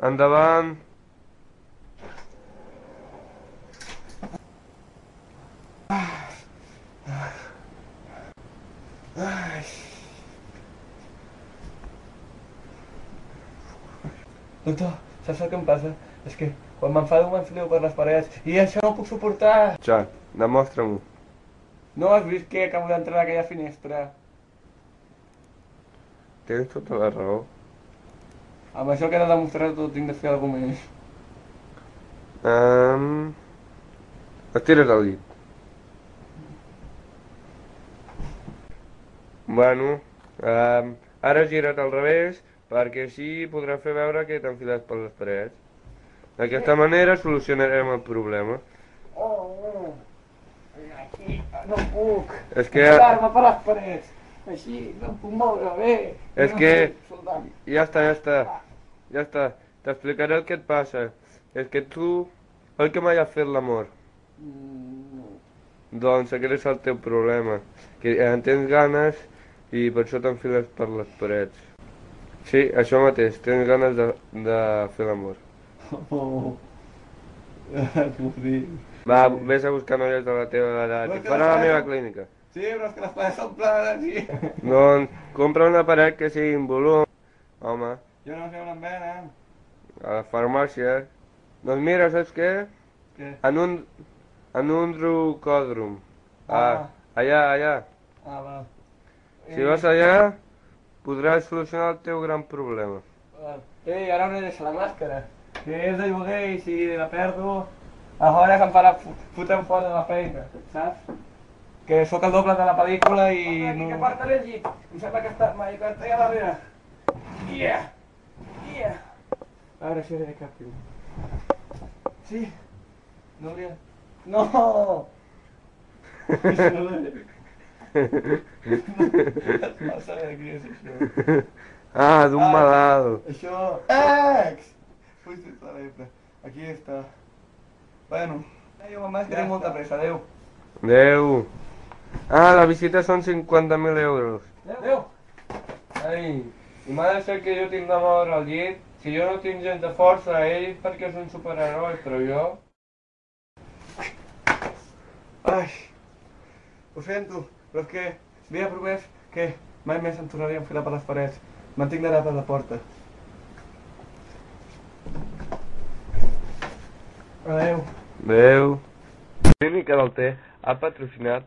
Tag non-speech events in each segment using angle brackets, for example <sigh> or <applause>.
Andaban... Doctor, ¿sabes lo que me pasa? Es que o me enfado me enfrio con las paredes i això no ho puc suportar. Ja, demostra-m'ho. No has vist que acabo de entrar a aquella finestra? Tens tota la raó. Amb això que he de demostrar tot tinc de fer alguna més. Um, estira't al llit. Bueno, um, ara gira't al revés, perquè així podràs fer veure que t'enfiles per les parets. D'aquesta manera solucionarem el problema. Oh, oh. Aquí no puc. És que- Enfilar-me per les parets. Així no puc moure bé. És No que-. Ja està, ja està. Ja està. T'explicaré el que et passa. És que tu, oi que mai has fet l'amor? Mm, Doncs aquest és el teu problema. Que en tens ganes i per això t'enfiles per les parets. Sí, això mateix, tens ganes de, de fer l'amor. <laughs> Oh. <laughs> Va, vés a buscar noies de la teva edat. Farà la meva clínica. Sí, però és que les parets són planes i... Doncs compra una paret que sigui en volum. Home, Jo no sé on em venen. a la farmàcia. Doncs mira, saps què? Què? En un, en un drucòdrom. Ah, Ah. allà, allà. Ah, va. Si vas allà, podràs solucionar el teu gran problema. Val. Ei, ara no deixa la màscara. Que és de lloguer i si la perdo, aleshores em farà fotre'm fora de la feina, saps? Que sóc el doble de la pel·lícula i... Aquí, no... que portaré el llit. Em sembla que està mai que està allà darrere. Yeah! Yeah! A veure si era cap piu. Sí? No hauria... No! No és això. ah, d'un Ah. malalt. Això... Ex! La Aquí està. Bueno. Jo, mamà, és que tinc molta pressa. Adéu. Adéu. Ah, la visita són 50.000 euros. Adéu. Ai, i m'ha de ser que jo tinc de moure al llit. Si jo no tinc gens de força, ell perquè és un superheroi, però jo... Ai. Ho sento, però és que havia promès que mai més em tornaria a enfilar per les parets. Mantinc d'anar per la porta. Adéu. Adéu. Clínica del Té ha patrocinat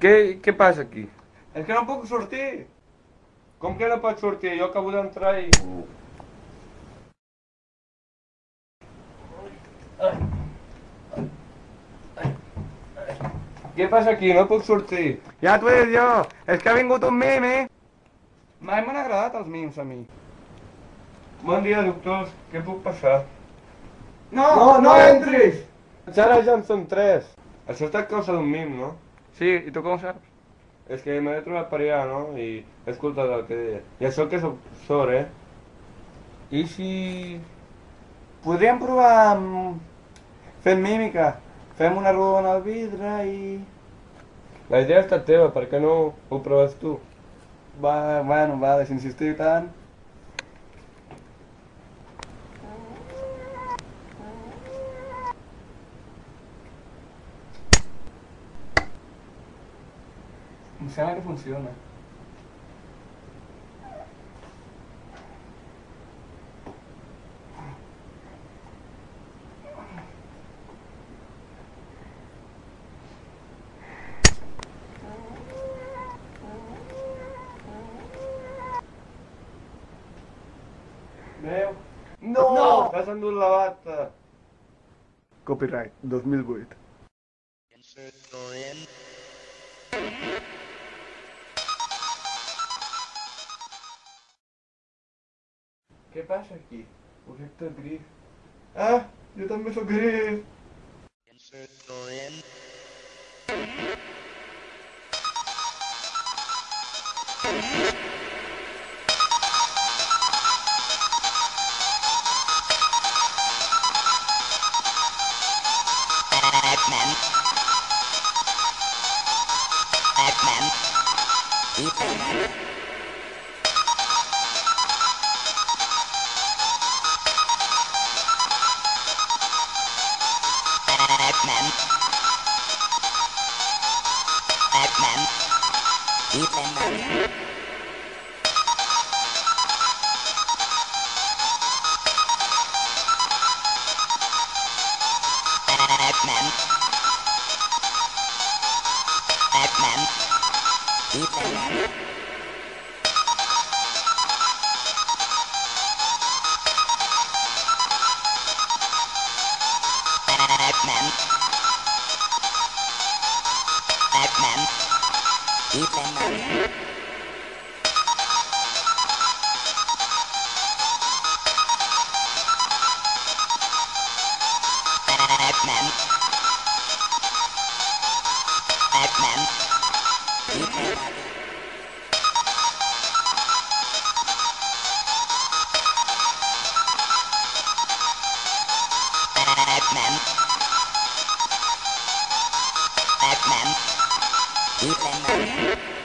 Què, què passa aquí? És que no puc sortir. Com que no pots sortir? Jo acabo d'entrar i... Què passa aquí? No puc sortir. Ja t'ho he dit jo, és que ha vingut un mim, eh? Mai m'han agradat els mims a mi. Bon dia, doctors. Què puc passar? No, no, no entris! Ara ja en són tres. Això està a causa d'un mim, no? Sí, ¿y tú cómo sabes? Es que me trovato para allá, ¿no? Y es culpa de la que... Ya so que so, sobre. Y si... podrían probar mm, Fent mímica. Fem una rodona al vidre y La idea està teva, per què no lo proves tú? Va, bueno, va, deixa insistir tant. Em sembla que funciona. Veu? No! no! T'has endut la bata. Copyright, 2008. Que ¿Qué aqui? O Proyecto é tá grif. ¡Ah! Yo también soy gris. Batman. Batman. Batman. Batman. Batman. đạm Chỉ đạm đạm